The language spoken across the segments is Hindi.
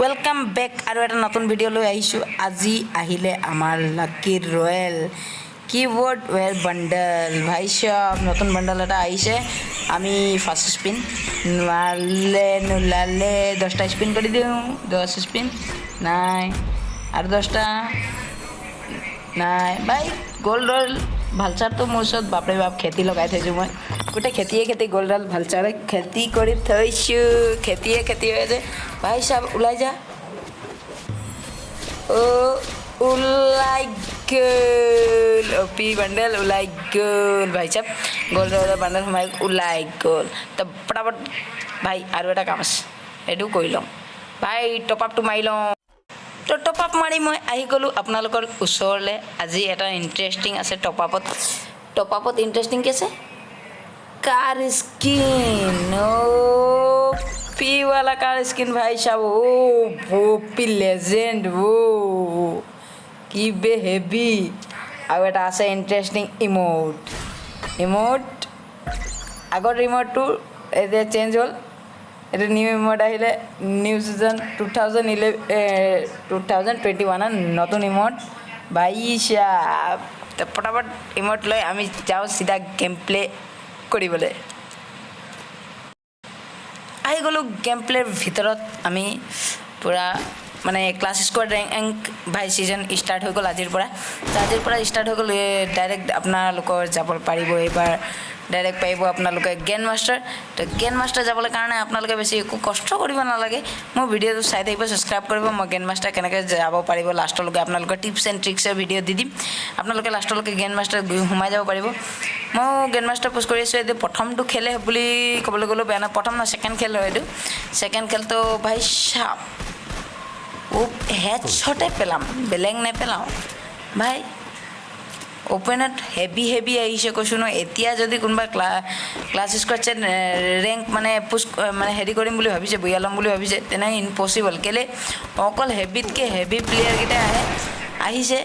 ৱেলকাম বেক আৰু এটা নতুন ভিডিঅ' লৈ আহিছোঁ। আজি আহিলে আমাৰ lucky royale keyboard wear bundle ভাই চাব, নতুন বাণ্ডেল এটা আহিছে। আমি ফাৰ্ষ্ট স্পিন নোৱালে নোলালে, দহটা স্পিন কৰি দিওঁ। দহ স্পিন নাই। আৰু দহটা, নাই। ভাই গ'ল্ড ৰয়েল ভালচাৰটো মোৰ ওচৰত বাপৰে বাপ খেতি লগাই থৈছোঁ মই। গোটেই খেতিয়ে খেতি গ'ল্ড ৰয়েল ভালচাৰে খেতি কৰি থৈছোঁ। খেতিয়ে খেতি হৈ আছে। ভাই চাব ওলাই যা। অ' ওলাই গ'ল। অপি বাণ্ডেল ওলাই গ'ল। ভাই চাব ৰয়েলৰ বাণ্ডেল সোমাই ওলাই গ'ল। তো পটাপট ভাই আৰু এটা কাম আছে। সেইটো কৰি লওঁ। ভাই টপ আপটো মাৰি লওঁ। তো টপ আপ মাৰি মই আহি গ'লোঁ আপোনালোকৰ ওচৰলৈ। আজি এটা ইণ্টাৰেষ্টিং আছে টপ আপত টপ আপত ইণ্টাৰেষ্টিং কি আছে? কাৰ স্কিন পিৱালা কাৰ স্কিন ভাই চাব। অ' বপি লেজেণ্ড অ' কি বে হেভি আৰু এটা আছে ইণ্টাৰেষ্টিং ইম'ট ইম'ট আগৰ ৰিম'টটো এতিয়া চেঞ্জ হ'ল। এইটো নিউ ইমোট আহিলে new season two thousand eleven two thousand twenty ওৱানত নতুন ইমোট বাইছা পটাপট ইমোট লৈ আমি যাওঁ চিধা গেম প্লে কৰিবলৈ। আহি গ'লোঁ গেম প্লেৰ ভিতৰত আমি পূৰা মানে ক্লাছ স্কোৱাড ৰেংক ভাই ছিজন ষ্টাৰ্ট হৈ গ'ল আজিৰ পৰা। আজিৰ পৰা ষ্টাৰ্ট হৈ গ'ল ডাইৰেক্ট আপোনালোকৰ যাব পাৰিব এইবাৰ ডাইৰেক্ট পাৰিব আপোনালোকে গেন মাষ্টাৰ তো গেন মাষ্টাৰ যাবলৈ কাৰণে আপোনালোকে বেছি একো কষ্ট কৰিব নালাগে। মোৰ ভিডিঅ'টো চাই থাকিব ছাবস্ক্ৰাইব কৰিব মই গেন মাষ্টাৰ কেনেকৈ যাব পাৰিব লাষ্টলৈকে আপোনালোকৰ টিপছ এণ্ড ট্ৰিক্সৰ ভিডিঅ' দি দিম। আপোনালোকে লাষ্টলৈকে গেন মাষ্টাৰ গৈ সোমাই যাব পাৰিব। মই গেন মাষ্টাৰ পোষ্ট কৰি আছোঁ এইটো প্ৰথমটো খেলে বুলি ক'বলৈ গ'লেও বেয়া নহয় প্ৰথম নহয় ছেকেণ্ড খেল হয় এইটো। ছেকেণ্ড খেলটো ভাই চাপ ও হেড শ্বটে পেলাম বেলেগ নেপেলাওঁ। ভাই অ'পেনত হেভি হেভি আহিছে কৈছোঁ ন এতিয়া যদি কোনোবা ক্লা ক্লাছ স্কোৱাডছে ৰেংক মানে পুচ মানে হেৰি কৰিম বুলি ভাবিছে বৈয়া ল'ম বুলি ভাবিছে তেনেকৈ ইম্পচিবল কেলৈ? অকল হেভিতকৈ হেভি প্লেয়াৰকেইটা আহে আহিছে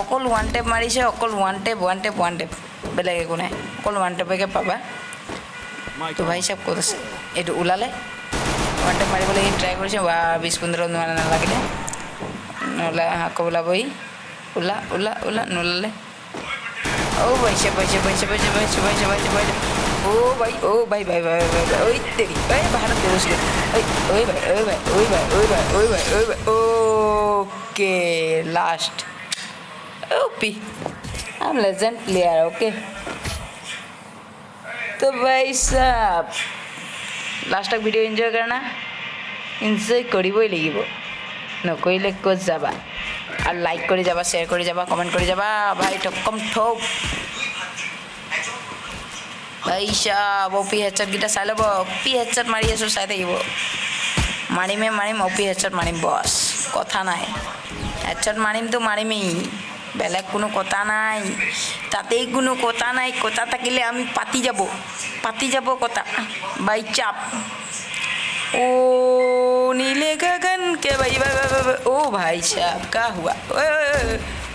অকল ওৱান টেপ মাৰিছে অকল one tap one tap one tap বেলেগ একো নাই অকল ওৱান টেপকে পাবা। তো ভাই চাব ক'ত আছে? এইটো ওলালে? ওৱান টেপ মাৰিবলৈ সি ট্ৰাই কৰিছে বা বিছ পোন্ধৰ নোৱাৰা নালাগিলে নোলাই আকৌ ওলাবহি ওলা ওলা ওলা নোলালে ओ भाई से भाई से भाई से भाई से भाई से भाई से भाई से भाई ओ भाई ओ भाई भाई भाई भाई भाई ओए तेरी ओए भारत दे उसके ओए ओए भाई ओए भाई ओए भाई ओए भाई ओए भाई ओए भाई okay last OP I am legend player okay तो भाई साहब লাষ্ট তক ভিডিঅ' এনজয় কৰা এনজয় কৰিবই লাগিব নকৰিলে ক'ত যাবা আৰু লাইক কৰি যাবা শ্বেয়াৰ কৰি যাবা কমেণ্ট কৰি যাবা ভাই টকম ঠক ভাই চাব অ' পি হেডশ্বটকেইটা চাই ল'ব অ' পি হেডশ্বট মাৰি আছোঁ চাই থাকিব মাৰিমে মাৰিম অ' পি হেডশ্বট মাৰিম বছ কথা নাই হেডশ্বট মাৰিমতো মাৰিমেই বেলেগ কোনো কথা নাই। তাতেই কোনো কথা নাই, কথা থাকিলে আমি পাতি যাব। পাতি যাব কথা। বাই চাপ। ও নীলে গগন কে ভাই ও ভাই চাপ, কা হুয়া।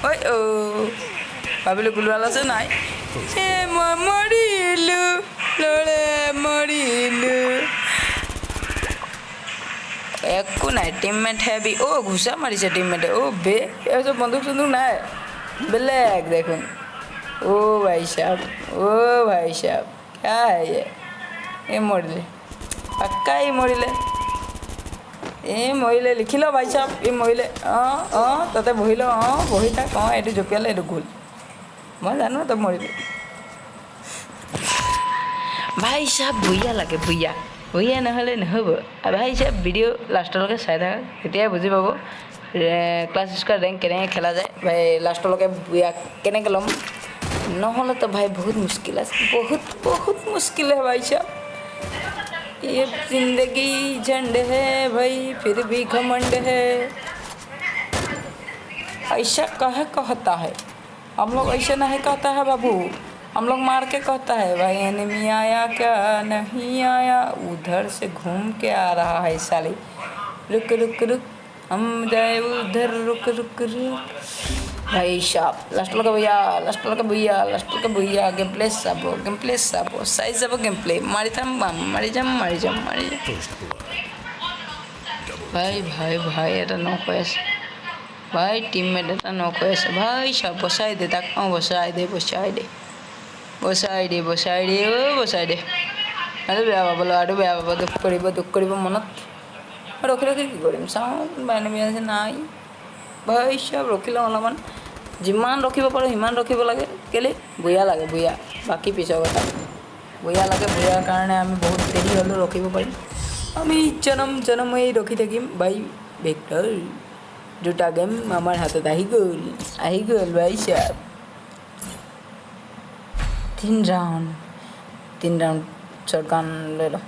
ওই ও। ভাবিলো গুলবাল আছে নাই? হে মরিলু, লড়ে মরিলু। একো নাই টিমমেট হেভি ও, ঘুষা মারিছে টিমমেটে ও বে এসব বন্দুক সন্দুক নাই। বেলেগ দেখোন অ' ভাই সাহেব অ' ভাই সাহেব क्या है ये ये মৰিলে পাক্কা ই মৰিলে এই মৰিলে লিখি ল ভাই চাপ ই মৰিলে অঁ অঁ তাতে বহি ল অঁ বহি থাক অঁ এইটো জঁপিয়ালে এইটো গ'ল মই জানো তই মৰিলি ভাই চাপ বুঢ়িয়া লাগে বুঢ়িয়া বুঢ়িয়া নহ'লে নহ'ব আৰু ভাই চাপ ভিডিঅ' লাষ্টলৈকে চাই থাকা তেতিয়াই বুজি পাব ক্লাছ স্কোৱাৰ ৰেংক কেনেকৈ খেলা যায় ভাই লাষ্টলৈকে বুঢ়িয়া কেনেকৈ ল'ম নহ'লে তো ভাই বহুত মুস্কিল আছে বহুত বহুত মুস্কিল है भाई साहब ये जिंदगी झंड है भाई फिर भी घमंड है ऐसा कहे कहता है हम लोग ऐसे नहीं कहता है बाबू हम लोग मार के कहता है भाई एनिमी आया क्या नहीं आया उधर से घूम के आ रहा है साली रुक रुक रुक हम जाए उधर रुक रुक रुक भाई साहब लास्ट लगा भैया लास्ट लगा भैया लास्ट लगा भैया गेम प्ले साबो गेम प्ले साबो साइज सब गेम प्ले मारी थाम बाम मारी जाम मारी जाम मारी जाम भाई भाई भाई এটা নক হয়েছে ভাই টিমমেট এটা নক হয়েছে ভাই সব বসাই দে তাক বসাই দে বসাই दे বসাই দে বসাই দে ও বসাই দে আৰু বেয়া পাবলৈ আৰু বেয়া পাব দুখ কৰিব দুখ কৰিব মনত ৰখি ৰখি কি কৰিম চাওঁ এনিমি আছে নাই চব ৰখি লওঁ অলপমান যিমান ৰখিব পাৰোঁ সিমান ৰখিব লাগে কেলৈ বঢ়িয়া লাগে বঢ়িয়া বাকী পিছৰ কথা বঢ়িয়া লাগে বঢ়িয়াৰ কাৰণে আমি বহুত দেৰি হ'লেও ৰখিব পাৰিম আমি জনম জনম হৈ ৰখি থাকিম বাই ভেক্টৰ দুটা গেম আমাৰ হাতত আহি গ'ল আহি গ'ল চাব তিন ৰাউণ্ড তিন ৰাউণ্ড শ্বৰ্টগান লৈ লওঁ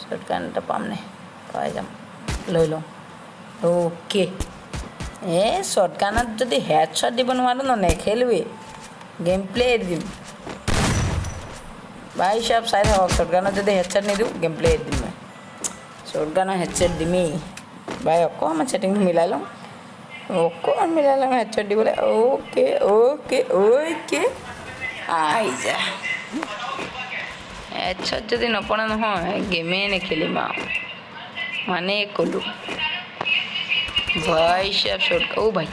শ্বৰ্টগান এটা পাম নে পাই যাম লৈ লওঁ অ'কে এ শ্বৰ্টগানত যদি হেড শ্বট দিব নোৱাৰো ন নেখেলোৱেই গেম প্লে এৰি দিম ভাই চাব চাই থাকক শ্বৰ্টগানত যদি হেড শ্বট নিদিওঁ গেম প্লে এৰি দিম মই শ্বৰ্টগানৰ হেড শ্বট দিমেই ভাই অকণমান ছেটিংটো মিলাই লওঁ অকণমান মিলাই লওঁ হেড শ্বট দিবলৈ অ'কে অ'কে অ'কে আহি যা হেড শ্বট যদি নপৰে নহয় গেমেই নেখেলিম আৰু মানে কলু। ভাই সব শর্টকাট ও ভাই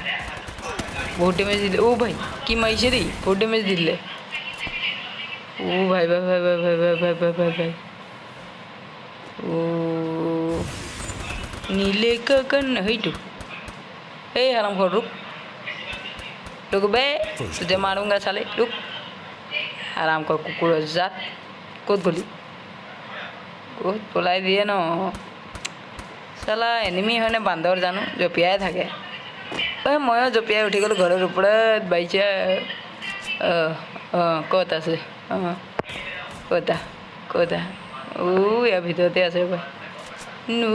ভোট ম্যাচ দিলে। ও ভাই, কি মাইছে রে? ভোট ম্যাচ দিলে। ও ভাই ভাই ভাই ভাই ভাই ভাই ভাই ভাই ভাই ভাই। ও, নীলে কাকান হইটু। এই হারাম ঘর রুক। রুক বে যে মারুম গাছালে রুক। আরাম কর কুকুর জাত। কোত গলি? কোত গোলাই দিয়ে না? চালা এনিমি হয়নে বান্দৰ জানো জঁপিয়াই থাকে অঁ ময়ো জঁপিয়াই উঠি গ'লোঁ ঘৰৰ ওপৰত বাইচা অঁ অঁ ক'ত আছে অঁ ক'তা ক'তা ও ইয়াৰ ভিতৰতে আছে বাই নু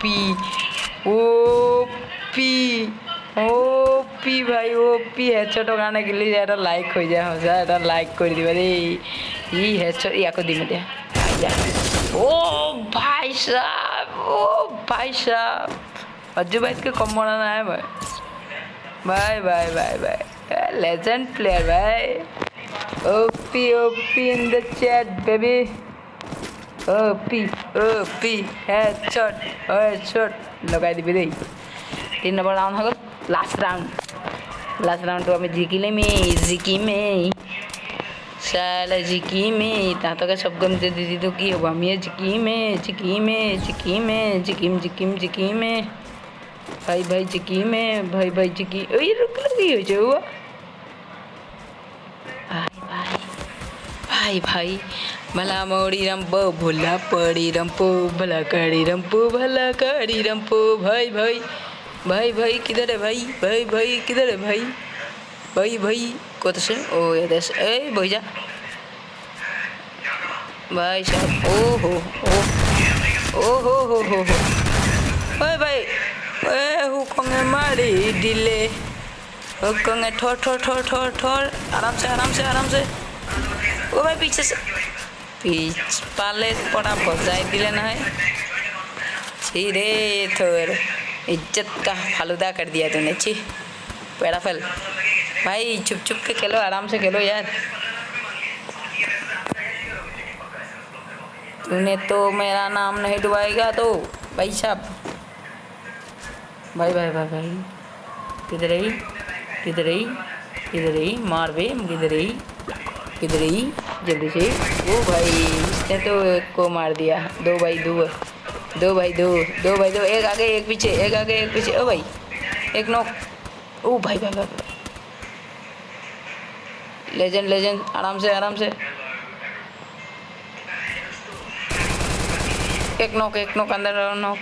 পি ও পি হেডশ্বটৰ কাৰণে কিন্তু এটা লাইক হৈ যায় সঁচা এটা লাইক কৰি দিবা দেই ই হেডশ্বট ই আকৌ দিম এতিয়া অজু বাইতকৈ কম মৰা নাই মই bye bye bye bye legend player bye OP OP in the chat baby OP OP head shot head shot লগাই দিবি দেই তিনি নম্বৰ ৰাউণ্ড হৈ গ'ল লাষ্ট ৰাউণ্ড लास्ट राउंड तो आम्ही जिंकले जिकी जिकिमे साला जिकिमे सब गम दे दीदी तो की हुआ मी जिकिमे जिकिमे जिकिमे जिकिम जिकिम जिकिमे भाई भाई जिकी जिकिमे भाई भाई जिकी ओ ये रुक लगी हो जो हुआ। भाई भाई ભાઈ ભલા મોડી રમપો ભૂલા પડી રમપો ભલા કડી રમપો ભલા કડી રમપો भाई, भाई। भाई भाई भाई भाई किधर है भाई भाई भाई किधर है भाई भाई भाई कत से ओ ये देश ए भैया भाई साहब ओ हो ओ ओ हो हो हो हो ओए भाई ए हुकोंगे मारी दिले हुकोंगे ठोर ठोर ठोर ठोर ठोर आराम से आराम से आराम से ओ भाई पीछे से पीछ पाले पड़ा बजाई दिले ना है रे थोर इज़्ज़त का फालूदा कर दिया तूने, छी। पैरा फल। भाई चुप चुप के खेलो, आराम से खेलो यार। तूने तो मेरा नाम नहीं डुबाएगा तो भाई साहब। भाई भाई भाई भाई। किधर ही किधर ही किधर ही मार बे किधर ही किधर ही जल्दी से। ओ भाई, इसने तो एक को मार दिया। दो भाई, दो दो भाई दो दो भाई दो एक आगे एक पीछे एक आगे एक पीछे। ओ भाई एक नॉक ओ भाई भाई भाई, भाई। लेजेंड लेजेंड आराम से आराम से। एक नॉक एक नॉक अंदर नॉक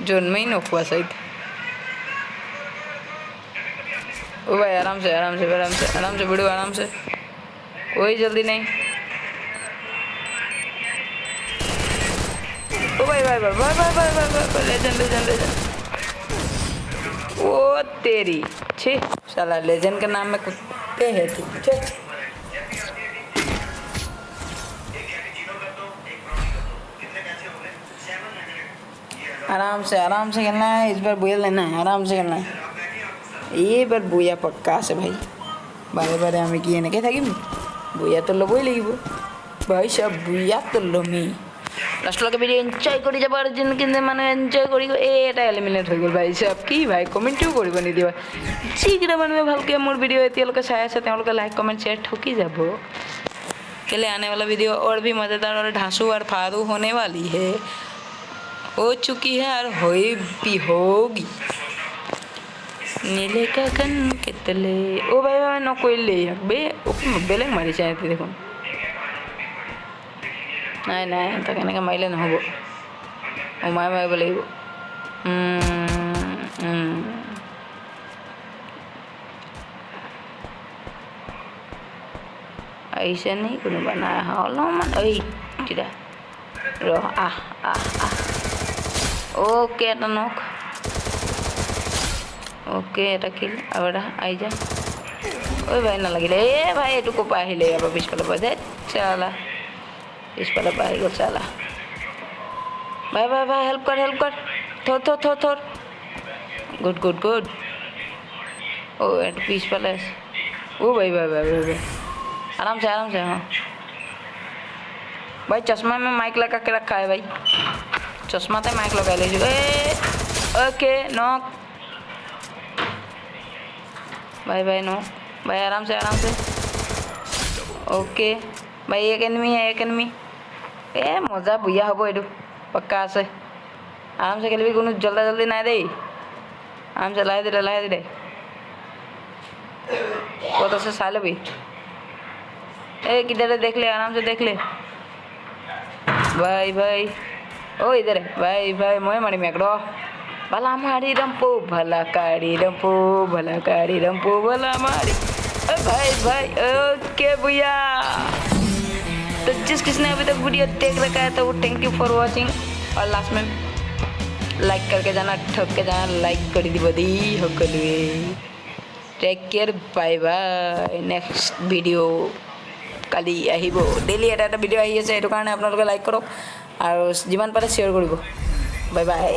जोन में ही नॉक हुआ शायद। ओ भाई आराम से आराम से आराम से आराम से वीडियो आराम से। कोई जल्दी नहीं। भाई भाई भाई भाई भाई भाई भाई भाई भाई भाई भाई वो तेरी। छी, साला लेजेंड के नाम में कुत्ते है तू आराम से आराम से खेलना है, इस बार बुया लेना है, आराम से खेलना है। ये बार बुया पक्का से भाई। बारे बारे हमें किए ना, क्या कि बुया तो लो, बोई लेगी भाई सब बुया तो लो, मी। লাষ্টলৈকে ভিডিঅ' এনজয় কৰি যাব আৰু যোনখিনি মানুহে এনজয় কৰিব এই এটা এলিমিনেট হৈ গ'ল ভাই চাব কি ভাই কমেণ্টটোও কৰিব নিদিবা যিকেইটা মানুহে ভালকৈ মোৰ ভিডিঅ' এতিয়ালৈকে চাই আছে তেওঁলোকে লাইক কমেণ্ট শ্বেয়াৰ ঠকি যাব के लिए आने वाला वीडियो और भी मज़ेदार और ढांसू और फादू होने वाली है हो चुकी है और हो भी होगी নীলে কাকান কেতলে ও ভাই ভাই নকৰিলে ইয়াক বে ওকে বেলেগ মাৰিছে সিহঁতে দেখোন নাই নাই তাক এনেকৈ মাৰিলে নহ'ব। সোমাই মাৰিব লাগিব। আহিছে নি কোনোবা? নাই অহা। অলপমান ঐ তেতিয়া ৰহ আহ আহ আহ। অ'কে এটা নখ অ'কে এটা কিল আৰু এটা আহি যা। ঐ ভাই নালাগিলে। এ ভাই এইটো ক'ৰ পৰা আহিলে? ইয়াৰ পৰা পিছফালৰ পৰা যে। চালা। इसपाला पाएगा साला। भाई भाई भाई हेल्प कर हेल्प कर। थोर थोर थोर थोर। गुड गुड गुड ओ एंड पीस पैलेस ओ भाई भाई भाई भाई भाई। आराम से आराम से हाँ। भाई, चश्मा में माइक लगा के रखा है भाई। चश्मा तो माइक लगा लीजिए। ओके नो भाई भाई नो भाई, आराम से आराम से। ओके। भाई, एक एनमी है, एक एनमी এ মজা বুঢ়া হ'ব এইটো পক্কা আছে আৰামছে খেলিবি কোনো জল্দা জল্দি নাই দেই আৰামছে লাহে দিলে লাহে দিলে ক'ত আছে চাই ল'বি ए किधर है देख ले आराम से देख ले भाई भाई ओ इधर है भाई भाई मोए मारी मेकड़ो भला मारी रंपो भला काड़ी रंपो भला काड़ी रंपो भला मारी ए भाई भाई ओके भैया तो जिस किसने अभी तक वीडियो देख रखा है तो वो थैंक यू फॉर वॉचिंग और लास्ट में लाइक करके जाना ठोक के जाना लाइक कर दी बदी हो take care bye bye next video' কালি আহিব ডেইলি এটা এটা ভিডিঅ' আহি আছে সেইটো কাৰণে আপোনালোকে লাইক কৰক আৰু যিমান পাৰে শ্বেয়াৰ কৰিব বাই বাই